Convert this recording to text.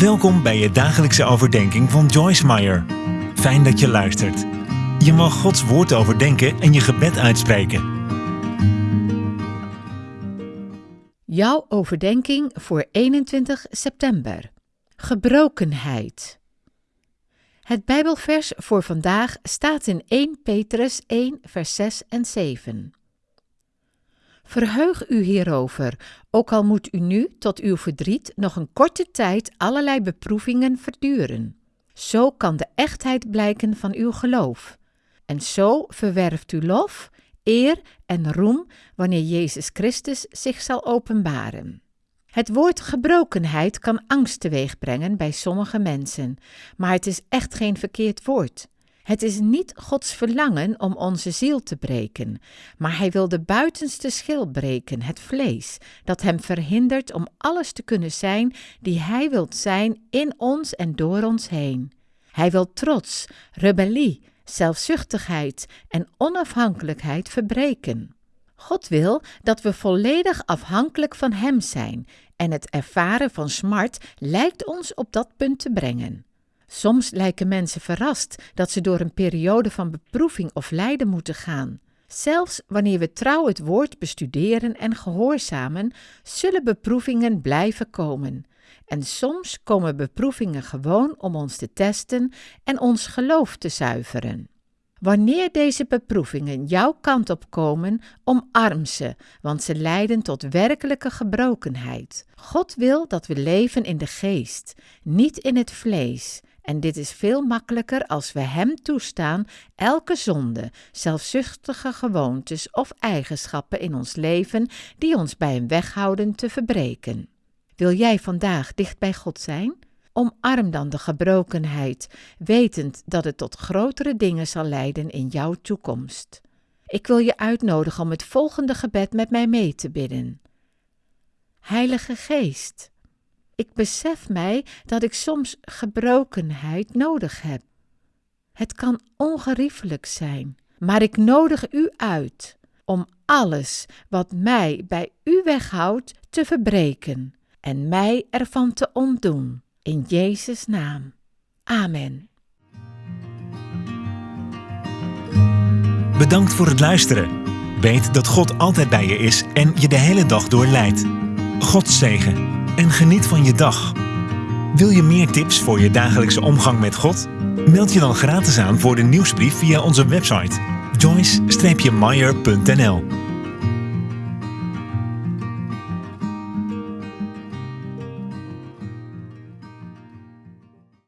Welkom bij je dagelijkse overdenking van Joyce Meyer. Fijn dat je luistert. Je mag Gods woord overdenken en je gebed uitspreken. Jouw overdenking voor 21 september. Gebrokenheid. Het Bijbelvers voor vandaag staat in 1 Petrus 1, vers 6 en 7. Verheug u hierover, ook al moet u nu tot uw verdriet nog een korte tijd allerlei beproevingen verduren. Zo kan de echtheid blijken van uw geloof. En zo verwerft u lof, eer en roem wanneer Jezus Christus zich zal openbaren. Het woord gebrokenheid kan angst teweegbrengen bij sommige mensen, maar het is echt geen verkeerd woord. Het is niet Gods verlangen om onze ziel te breken, maar Hij wil de buitenste schil breken, het vlees, dat Hem verhindert om alles te kunnen zijn die Hij wilt zijn in ons en door ons heen. Hij wil trots, rebellie, zelfzuchtigheid en onafhankelijkheid verbreken. God wil dat we volledig afhankelijk van Hem zijn en het ervaren van smart lijkt ons op dat punt te brengen. Soms lijken mensen verrast dat ze door een periode van beproeving of lijden moeten gaan. Zelfs wanneer we trouw het woord bestuderen en gehoorzamen, zullen beproevingen blijven komen. En soms komen beproevingen gewoon om ons te testen en ons geloof te zuiveren. Wanneer deze beproevingen jouw kant op komen, omarm ze, want ze leiden tot werkelijke gebrokenheid. God wil dat we leven in de geest, niet in het vlees. En dit is veel makkelijker als we Hem toestaan elke zonde, zelfzuchtige gewoontes of eigenschappen in ons leven die ons bij Hem weghouden te verbreken. Wil jij vandaag dicht bij God zijn? Omarm dan de gebrokenheid, wetend dat het tot grotere dingen zal leiden in jouw toekomst. Ik wil je uitnodigen om het volgende gebed met mij mee te bidden. Heilige Geest, ik besef mij dat ik soms gebrokenheid nodig heb. Het kan ongeriefelijk zijn, maar ik nodig u uit om alles wat mij bij u weghoudt te verbreken en mij ervan te ontdoen. In Jezus' naam. Amen. Bedankt voor het luisteren. Weet dat God altijd bij je is en je de hele dag door leidt. God zegen en geniet van je dag. Wil je meer tips voor je dagelijkse omgang met God? Meld je dan gratis aan voor de nieuwsbrief via onze website joyce-meyer.nl